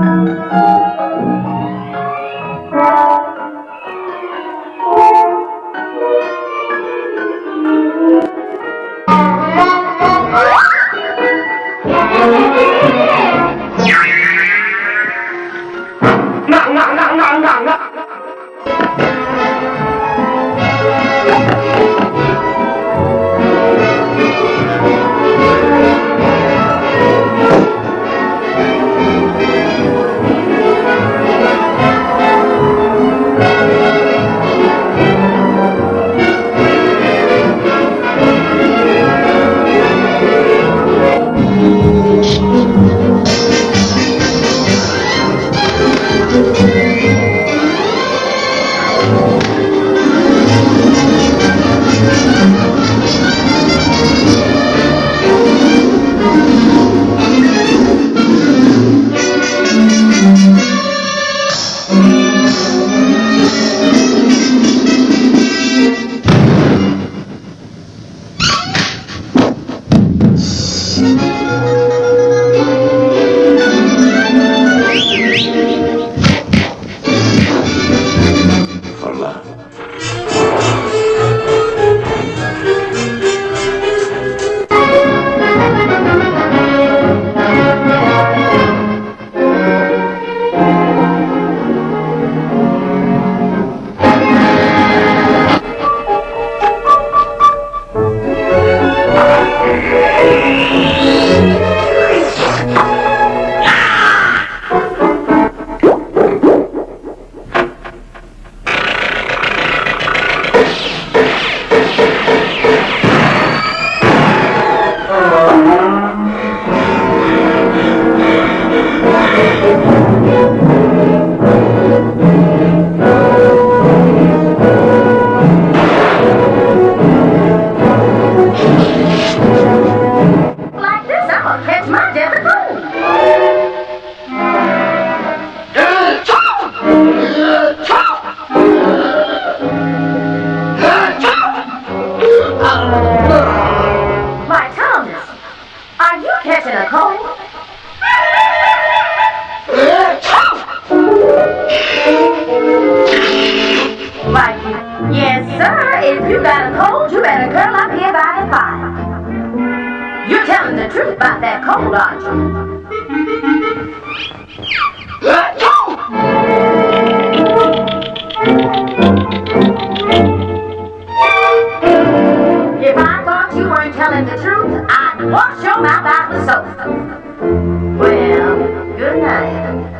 For Aren't you? If I thought you weren't telling the truth, I'd wash your mouth out with soap. Well, good night.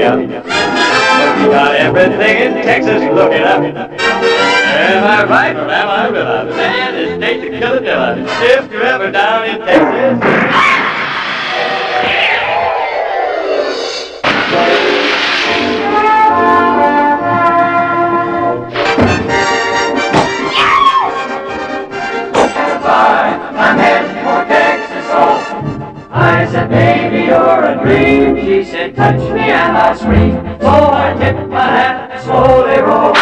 Up. We got everything in Texas, look it up. Am I right or am I villain? Man, it's state to kill a villain. If you're ever down in Texas. said, baby, you're a dream. She said, touch me and I'll scream. So I tipped my hat and slowly rolled.